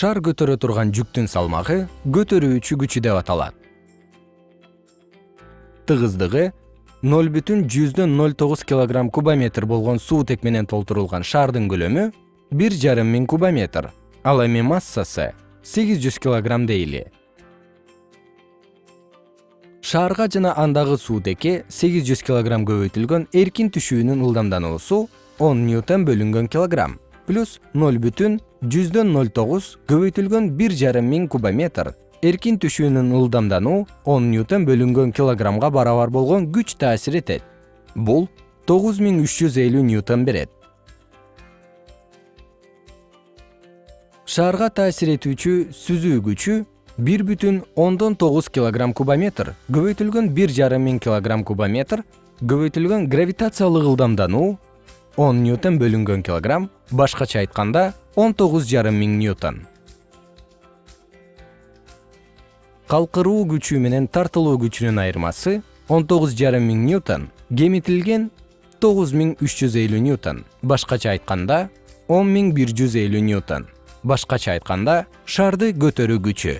шар көтөрө турган жүктүн салмагы көтөрүүчү күчү деп аталат. Тыгыздыгы болгон суутек менен толтурулган шаардын көлөмү бир жарым миң кубометр ал эми массасы сегиз жүз килограмм дейли. Шаарга жана андагы суутекке сегиз жүз килограмм көбөйтүлгөн эркин түшүүнүн ылдамдануусу он ньютон бөлүнгөн килограмм плюс ноль бүтүн жүздөн ноль тогуз көбөйтүлгөн бир жарым миң кубометр. Эркин түшүүнүн ылдамдануу он ньютон бөлүнгөн килограммга барабар болгон күч таасир этет. Бул тогуз миң үч жүз элүү ньютон берет. Шаарга таасир этүүчү сүзүү күчү бир бүтүн ондон тогуз килограмм кубометр көбөйтүлгөн бир жарым миң килограмм кубометр көбөйтүлгөн гравитациялык ылдамдануу он ньютон бөлүнгөн килограмм башкача айтканда он тогуз жарым миң ньютон. Калкыруу күчү менен тартылуу күчүнүн айырмасы он тогуз жарым миң ньютон кемитилген тогуз миң үч жүз элүү ньютон башкача айтканда он миң бир жүз элүү ньютон башкача айтканда шарды көтөрүү күчү